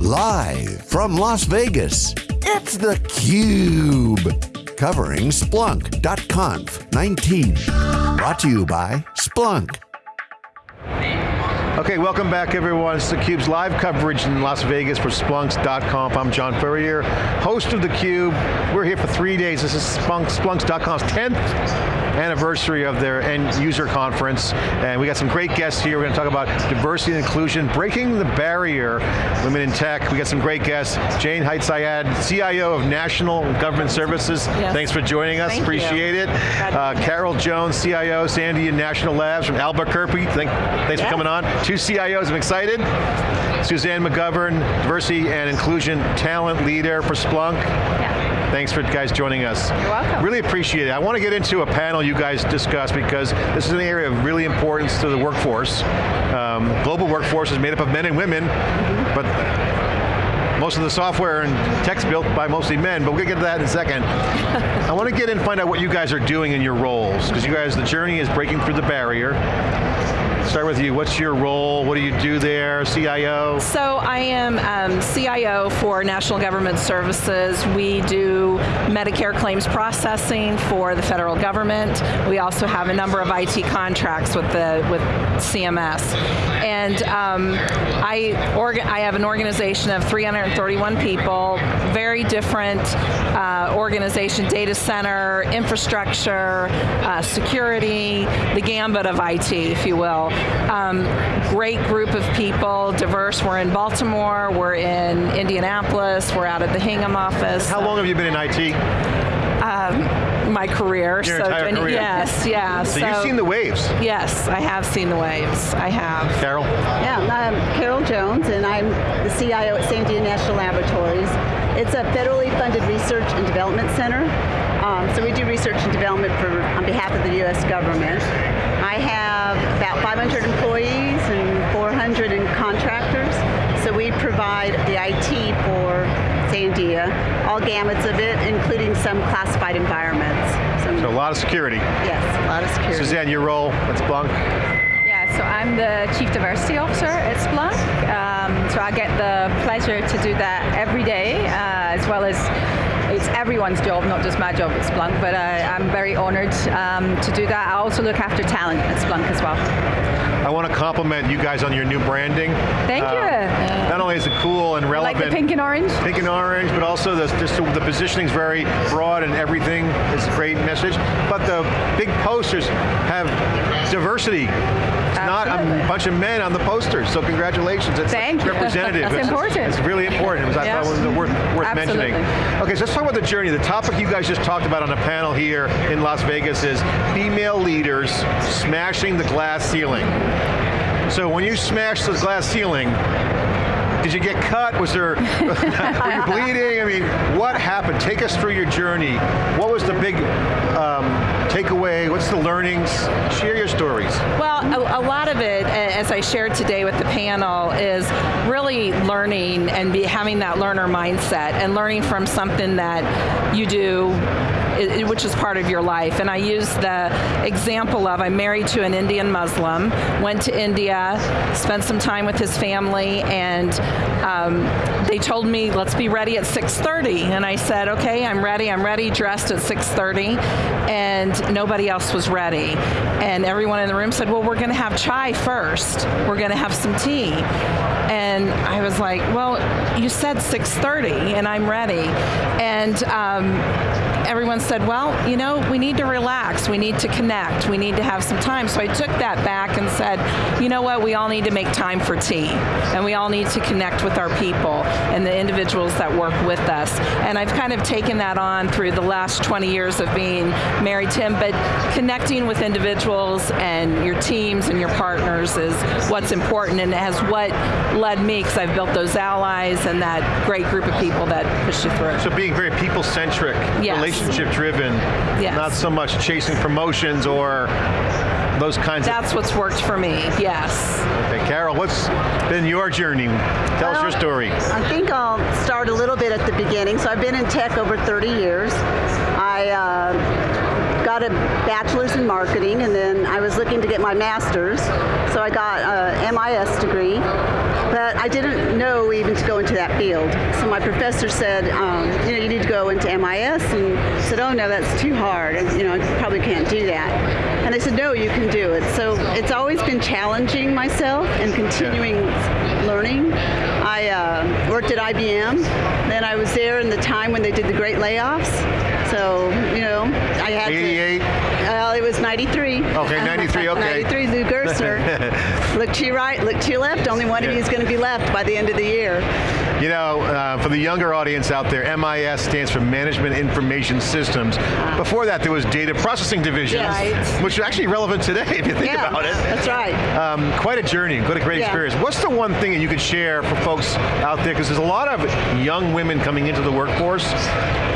Live from Las Vegas, it's theCUBE. Covering Splunk.conf 19. Brought to you by Splunk. Okay, welcome back everyone. It's theCUBE's live coverage in Las Vegas for Splunks.conf. I'm John Furrier, host of theCUBE. We're here for three days. This is Splunk, Splunks.conf's 10th anniversary of their end user conference, and we got some great guests here. We're going to talk about diversity and inclusion, breaking the barrier, women in tech. We got some great guests. Jane Haidt-Zayed, CIO of National Government Services. Yes. Thanks for joining us, Thank appreciate you. it. Uh, Carol Jones, CIO, Sandia National Labs from Albuquerque. Thank, thanks for coming on. Two CIOs, I'm excited. Suzanne McGovern, Diversity and Inclusion Talent Leader for Splunk. Yeah. Thanks for guys joining us. You're welcome. Really appreciate it. I want to get into a panel you guys discussed because this is an area of really importance to the workforce. Um, global workforce is made up of men and women, mm -hmm. but most of the software and tech's built by mostly men, but we'll get to that in a second. I want to get in and find out what you guys are doing in your roles, because you guys, the journey is breaking through the barrier start with you. What's your role? What do you do there, CIO? So I am um, CIO for National Government Services. We do Medicare claims processing for the federal government. We also have a number of IT contracts with the with CMS. And um, I, I have an organization of 331 people, very different uh, organization, data center, infrastructure, uh, security, the gambit of IT, if you will. Um, great group of people, diverse. We're in Baltimore, we're in Indianapolis, we're out at the Hingham office. How long have you been in IT? Um, my career. Your so entire career. Yes, yeah. So, so, you've seen the waves. Yes, I have seen the waves. I have. Carol? Yeah, I'm Carol Jones, and I'm the CIO at Sandia National Laboratories. It's a federally funded research and development center. Um, so we do research and development for on behalf of the U.S. government. I have about 500 employees and 400 in contractors. So we provide the IT for Sandia, all gamuts of it, including some classified environments. So, so a lot of security. Yes, a lot of security. Suzanne, your role at Splunk? Yeah, so I'm the Chief Diversity Officer at Splunk. Um, so I get the pleasure to do that every day, uh, as well as it's everyone's job, not just my job at Splunk, but I, am very honored um, to do that. I also look after talent at Splunk as well. I want to compliment you guys on your new branding. Thank uh, you. Not only is it cool and relevant. Like the pink and orange? Pink and orange, but also the, just the positioning is very broad and everything is a great message. But the big posters have diversity not a bunch of men on the posters, so congratulations. It's Thank representative. it's, important. It's really important. It was, I thought it was worth, worth mentioning. Okay, so let's talk about the journey. The topic you guys just talked about on a panel here in Las Vegas is female leaders smashing the glass ceiling. So when you smash the glass ceiling, did you get cut? Was there, were you bleeding? I mean, what happened? Take us through your journey. What was the big um, takeaway? What's the learnings? Share your stories. Well, a, a, lot of it, as I shared today with the panel, is really learning and be, having that learner mindset and learning from something that you do which is part of your life. And I use the example of I'm married to an Indian Muslim, went to India, spent some time with his family, and um, they told me, let's be ready at 6.30. And I said, okay, I'm ready, I'm ready, dressed at 6.30, and nobody else was ready. And everyone in the room said, well, we're going to have chai first. We're going to have some tea. And I was like, well, you said 6.30, and I'm ready. And um, everyone said, well, you know, we need to relax, we need to connect, we need to have some time. So I took that back and said, you know what, we all need to make time for tea, and we all need to connect with our people and the individuals that work with us. And I've kind of taken that on through the last 20 years of being married to him, but connecting with individuals and your teams and your partners is what's important and has what led me, because I've built those allies and that great group of people that push you through. So being very people-centric, yes. Relationship driven, yes. not so much chasing promotions or those kinds of things. That's what's worked for me, yes. Okay, Carol, what's been your journey? Tell well, us your story. I think I'll start a little bit at the beginning. So I've been in tech over 30 years. I uh, got a bachelor's in marketing, and then I was looking to get my master's, so I got a MIS degree, but I didn't know even to go into that field. So my professor said, um, you know, you need to go into MIS, and said, oh no, that's too hard, and you know, I probably can't do that. And I said, no, you can do it. So it's always been challenging myself and continuing learning. I uh, worked at IBM, then I was there in the time when they did the great layoffs. So, you know, I had 88? to. Was 93. Okay, 93, okay. 93, Lou Gerstner. look to your right, look to your left. Only one of you is going to be left by the end of the year. You know, uh, for the younger audience out there, MIS stands for Management Information Systems. Before that, there was Data Processing Division, Yes. which is actually relevant today if you think yeah, about it. That's right. Um, quite a journey, what a great Yeah. experience. What's the one thing that you could share for folks out there, because there's a lot of young women coming into the workforce,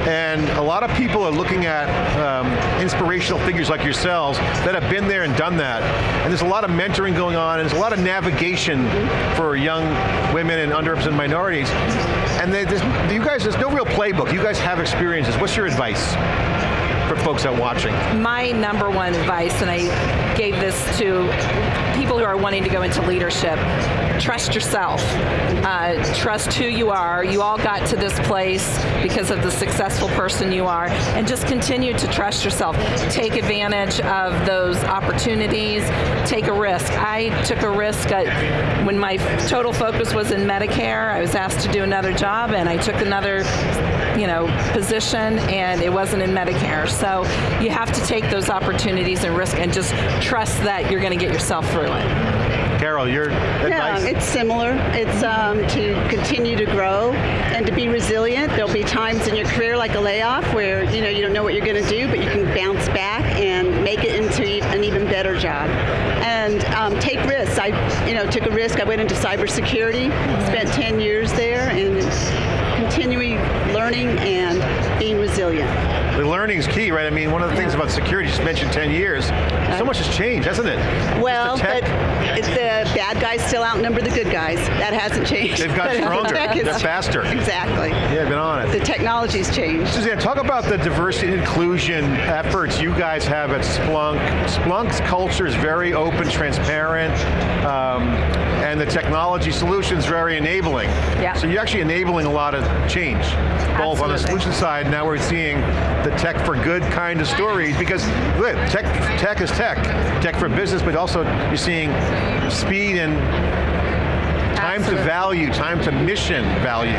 and a lot of people are looking at um, inspirational figures like yourselves that have been there and done that. And there's a lot of mentoring going on, and there's a lot of navigation for young women and underrepresented minorities. And they, you guys, there's no real playbook. You guys have experiences. What's your advice for folks out watching? my number one advice, and I gave this to people who are wanting to go into leadership, trust yourself. Uh, trust who you are. You all got to this place because of the successful person you are, and just continue to trust yourself. Take advantage of those opportunities. Take a risk. I took a risk at, when my total focus was in Medicare. I was asked to do another job, and I took another you know, position and it wasn't in Medicare. So you have to take those opportunities and risk and just trust that you're going to get yourself through it. Carol, your advice? Yeah, it's similar. It's um, to continue to grow and to be resilient. There'll be times in your career like a layoff where you know you don't know what you're going to do, but you can bounce back and make it into an even better job. And um, take risks. I, you know, took a risk. I went into cybersecurity, spent 10 years there, and learning and being resilient. The learning's key, right? I mean, one of the things about security, you just mentioned 10 years, so much has changed, hasn't it? Well, but it's the bad guys still outnumber the good guys. That hasn't changed. They've got But the stronger. They're faster. Exactly. yeah, been on it. The technology's changed. Suzanne, talk about the diversity and inclusion efforts you guys have at Splunk. Splunk's culture is very open, transparent, um, and the technology solutions very enabling. Yeah. So you're actually enabling a lot of change, both on the solution side, now we're seeing the tech for good kind of stories, because look, tech, tech is tech. Tech for business, but also you're seeing speed and time to value, time to mission value.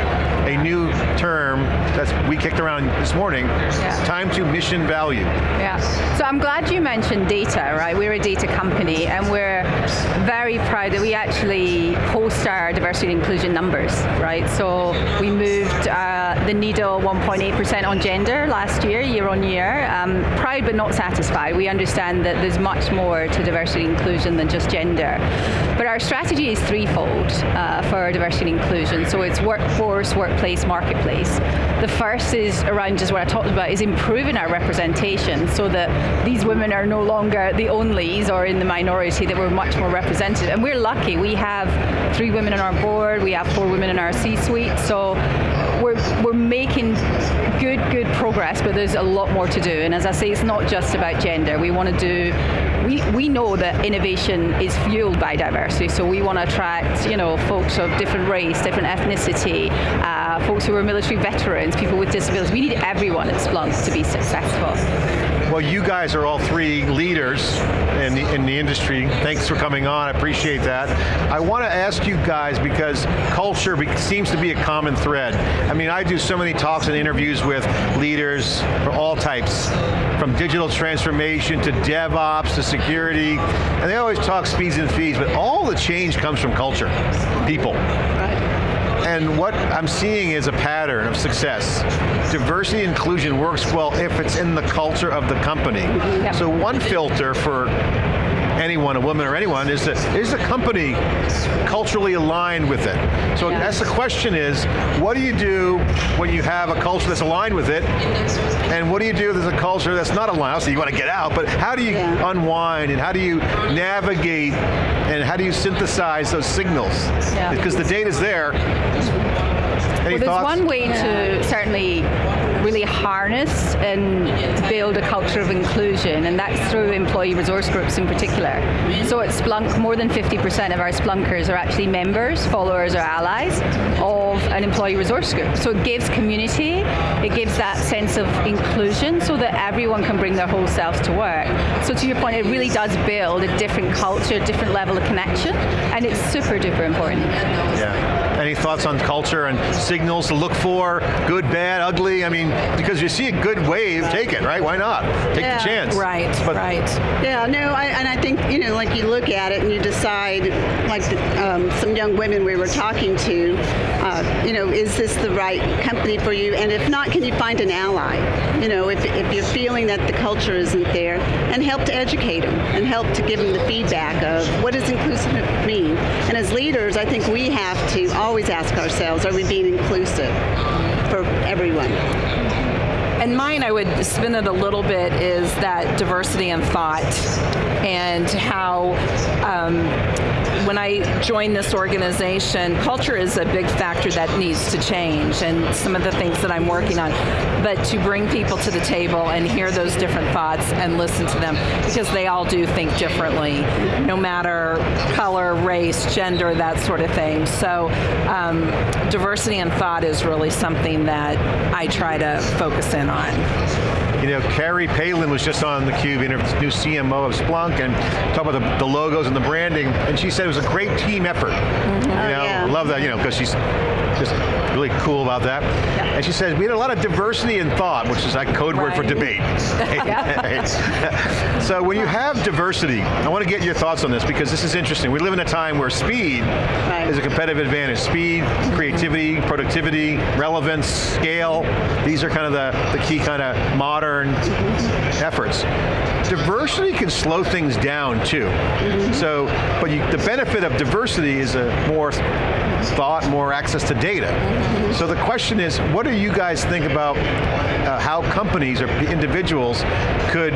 A new term that's we kicked around this morning. Yeah. Time to mission value. Yeah. So I'm glad you mentioned data, right? We're a data company and we're very proud that we actually post our diversity and inclusion numbers, right? So we moved uh, the needle 1.8% on gender last year, year on year. Um, proud but not satisfied. We understand that there's much more to diversity and inclusion than just gender. But our strategy is threefold uh, for diversity and inclusion. So it's workforce, workplace, marketplace. The first is around just what I talked about, is improving our representation so that these women are no longer the onlys or in the minority, that we're much more represented. And we're lucky, we have three women on our board, we have four women in our C-suite, so we're, we're making good, good progress, but there's a lot more to do. And as I say, it's not just about gender. We want to do, we, we know that innovation is fueled by diversity, so we want to attract, you know, folks of different race, different ethnicity, uh, folks who are military veterans, people with disabilities. We need everyone at Splunk to be successful. Well, you guys are all three leaders in the, in the industry. Thanks for coming on, I appreciate that. I want to ask you guys, because culture seems to be a common thread. I mean, I do so many talks and interviews with leaders for all types, from digital transformation to DevOps to security, and they always talk speeds and fees, but all the change comes from culture, people. And what I'm seeing is a pattern of success. Diversity and inclusion works well if it's in the culture of the company. Yep. So one filter for anyone, a woman or anyone, is that is the company culturally aligned with it? So Yeah. that's the question is, what do you do when you have a culture that's aligned with it? And what do you do if there's a culture that's not aligned? So you want to get out, but how do you Yeah. unwind and how do you navigate and how do you synthesize those signals? Yeah. Because the data's there. Any Well, there's thoughts? one way to certainly really harness and build a culture of inclusion, and that's through employee resource groups in particular. So at Splunk, more than 50% of our Splunkers are actually members, followers, or allies of an employee resource group. So it gives community, it gives that sense of inclusion so that everyone can bring their whole selves to work. So to your point, it really does build a different culture, a different level of connection, and it's super duper important. Yeah. Any thoughts on culture and signals to look for, good, bad, ugly? I mean, because you see a good wave, take it, right? Why not? Take yeah. the chance. Right, but right. Yeah, no, I, and I think, you know, like you look at it and you decide, like um, some young women we were talking to, uh, you know, is this the right company for you? And if not, can you find an ally? You know, if, if you're feeling that the culture isn't there, and help to educate them, and help to give them the feedback of what does inclusive mean? And as leaders, I think we have to always ask ourselves, are we being inclusive for everyone? And mine, I would spin it a little bit, is that diversity in thought and how um, when I joined this organization, culture is a big factor that needs to change and some of the things that I'm working on. But to bring people to the table and hear those different thoughts and listen to them because they all do think differently, no matter color, race, gender, that sort of thing. So um, diversity in thought is really something that I try to focus in on. You know, Carrie Palin was just on theCUBE, new CMO of Splunk, and talk about the, the, logos and the branding, and she said it was a great team effort. Mm -hmm. You know, oh, yeah. Love that, you know, because she's just really cool about that. Yeah. And she says, we had a lot of diversity in thought, which is like code right. word for debate. so when you have diversity, I want to get your thoughts on this because this is interesting. We live in a time where speed right. is a competitive advantage. Speed, creativity, productivity, relevance, scale, these are kind of the, the key kind of modern efforts. Diversity can slow things down too. Mm -hmm. So, but you, the benefit of diversity is a more thought, more access to data. So the question is, what do you guys think about uh, how companies or individuals could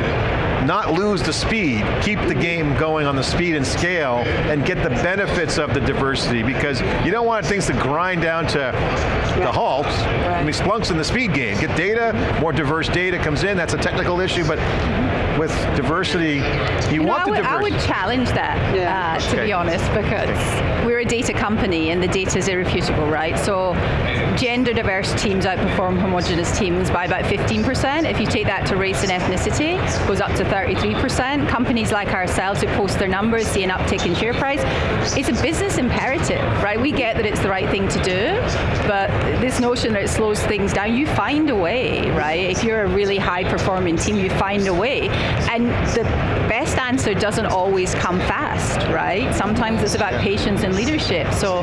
not lose the speed, keep the game going on the speed and scale, and get the benefits of the diversity, because you don't want things to grind down to the halt. Right. I mean, Splunk's in the speed game. Get data, more diverse data comes in, that's a technical issue, but with diversity, you, you want know, the diversity. I would challenge that, yeah. uh, to okay. be honest, because okay. we're a data company and the data is irrefutable, right? So gender diverse teams outperform homogenous teams by about 15%. If you take that to race and ethnicity, goes up to 33%. Companies like ourselves who post their numbers see an uptick in share price. It's a business imperative, right? We get that it's the right thing to do, but this notion that it slows things down, you find a way, right? If you're a really high performing team, you find a way. And the best answer doesn't always come fast, right? Sometimes it's about patience and leadership. So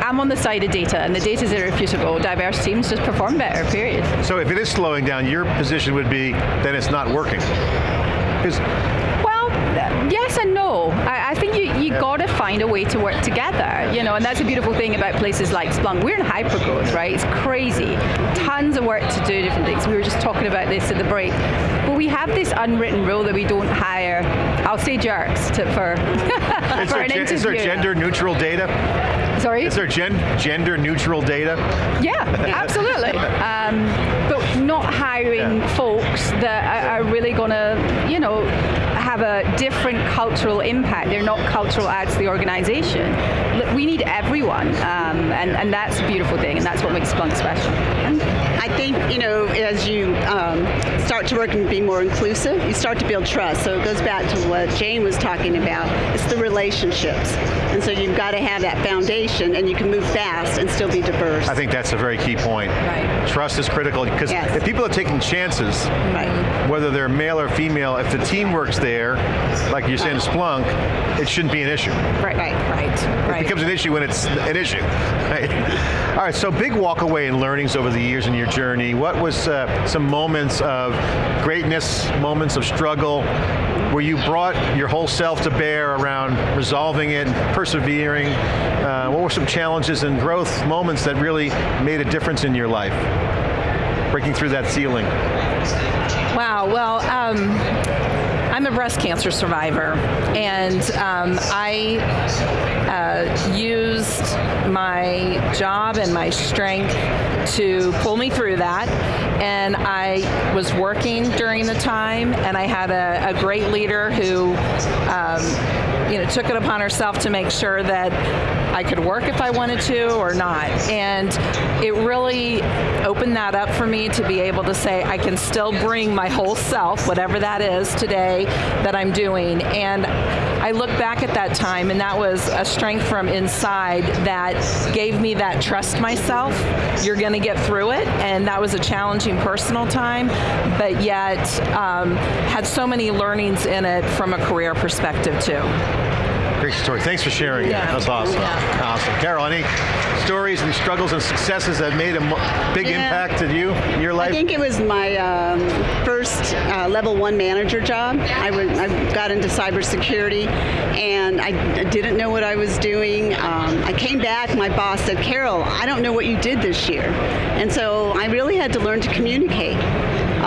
I'm on the side of data, and the data is irrefutable. Diverse teams just perform better, period. So if it is slowing down, your position would be, then it's not working. Well, yes and no. I, I think you, you yeah. got to find a way to work together, you know, and that's a beautiful thing about places like Splunk. We're in hypergrowth, right? It's crazy. Tons of work to do different things. We were just talking about this at the break. But we have this unwritten rule that we don't hire, I'll say jerks to, for, for an interview. Is there gender neutral data? Sorry? Is there gen gender neutral data? Yeah, absolutely. um, but not hiring yeah. folks that are, are really going to, you know, have a different cultural impact. They're not cultural adds to the organization. We need everyone, um, and, and that's a beautiful thing, and that's what makes Splunk special. I think, you know, as you um, start to work and be more inclusive, you start to build trust. So it goes back to what Jane was talking about. It's the relationships. And so you've got to have that foundation and you can move fast and still be diverse. I think that's a very key point. Right. Trust is critical because yes. if people are taking chances, right. whether they're male or female, if the team works there, like you're saying Splunk, it shouldn't be an issue. Right, right, right. It becomes an issue when it's an issue. Right? All right, so big walk away and learnings over the years in your journey. What was uh, some moments of greatness, moments of struggle, where you brought your whole self to bear around resolving it, persevering? Uh, what were some challenges and growth moments that really made a difference in your life? Breaking through that ceiling. Wow, well, um, I'm a breast cancer survivor, and um, I uh, used my job and my strength to pull me through that. And I was working during the time, and I had a, a great leader who, um, you know, took it upon herself to make sure that I could work if I wanted to or not. And it really opened that up for me to be able to say I can still bring my whole self, whatever that is today, that I'm doing. And I look back at that time, and that was a strength from inside that gave me that trust myself. You're going to get through it, and that was a challenging personal time, but yet um, had so many learnings in it from a career perspective too. Great story. Thanks for sharing yeah. That's awesome. Yeah. Awesome. Carol, any stories and struggles and successes that made a big yeah. impact in you, in your life? I think it was my um, first uh, level one manager job. I, went, I got into cybersecurity and I didn't know what I was doing. Um, I came back, my boss said, Carol, I don't know what you did this year. And so I really had to learn to communicate.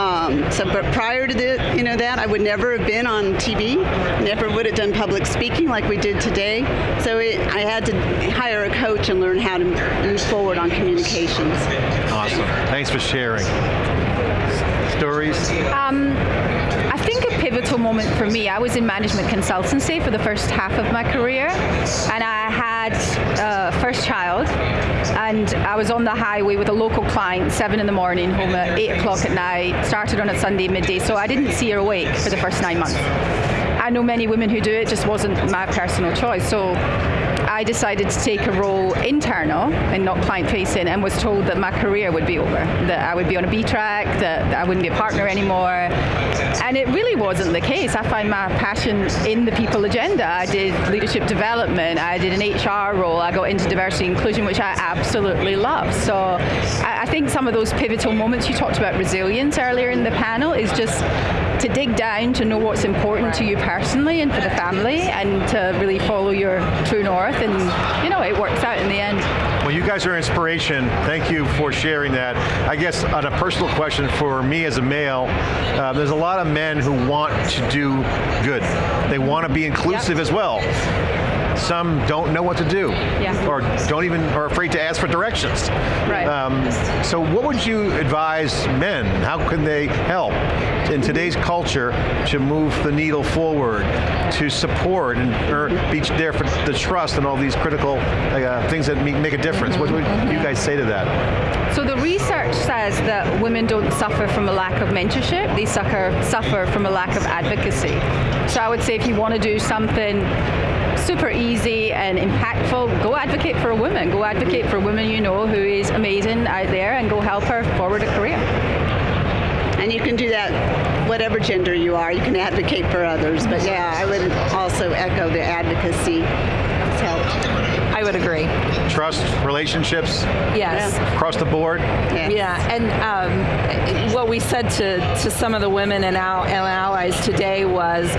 Um, so, but prior to the, you know that, I would never have been on TV, never would have done public speaking like we did today. So it, I had to hire a coach and learn how to move forward on communications. Awesome. Thanks for sharing. Stories? Um, I think a pivotal moment for me, I was in management consultancy for the first half of my career, and I had a first child, and I was on the highway with a local client, seven in the morning, home at eight o'clock at night, started on a Sunday midday, so I didn't see her awake for the first nine months. I know many women who do it, just wasn't my personal choice. So I decided to take a role internal and not client facing and was told that my career would be over, that I would be on a B track, that I wouldn't be a partner anymore. And it really wasn't the case. I find my passion in the people agenda. I did leadership development, I did an HR role, I got into diversity inclusion, which I absolutely love. So I, I think some of those pivotal moments you talked about resilience earlier in the panel is just to dig down to know what's important to you personally and for the family and to really follow your true north and you know, it works out in the end. Well, you guys are inspiration. Thank you for sharing that. I guess on a personal question for me as a male, uh, there's a lot of men who want to do good. They want to be inclusive yep. as well some don't know what to do, yeah. or don't even, are afraid to ask for directions. Right. Um, so what would you advise men? How can they help in today's culture to move the needle forward, to support and or be there for the trust and all these critical uh, things that make a difference? What would you guys say to that? So the research says that women don't suffer from a lack of mentorship, they suffer, suffer from a lack of advocacy. So I would say if you want to do something super easy and impactful, go advocate for a woman. Go advocate for a woman you know who is amazing out there and go help her forward a career. And you can do that whatever gender you are. You can advocate for others. But yeah, I would also echo the advocacy. It's helped. I would agree. Trust, relationships? Yes. Yeah. Across the board? Yeah, yeah. and um, what we said to, to some of the women and, al- and allies today was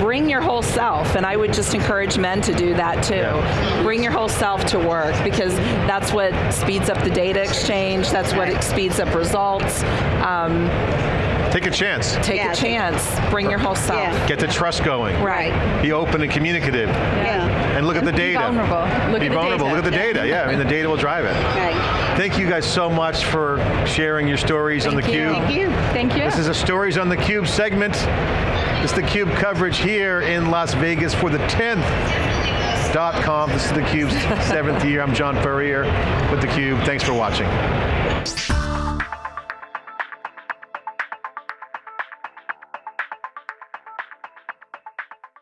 bring your whole self, and I would just encourage men to do that too. Yeah. Bring your whole self to work because that's what speeds up the data exchange, that's what speeds up results. Um, Take a chance. Take yeah, a chance. Bring your whole self. Yeah. Get the trust going. Right. Be open and communicative. Yeah. And look at the data. Be vulnerable. Look Be at vulnerable. The look at the data. Yeah, I mean the data will drive it. Right. Thank you guys so much for sharing your stories Thank on the you. Cube. Thank you. Thank you. This is a Stories on the Cube segment. It's the Cube coverage here in Las Vegas for the 10th dot conf. This is theCUBE's seventh year. I'm John Furrier with theCUBE. Thanks for watching.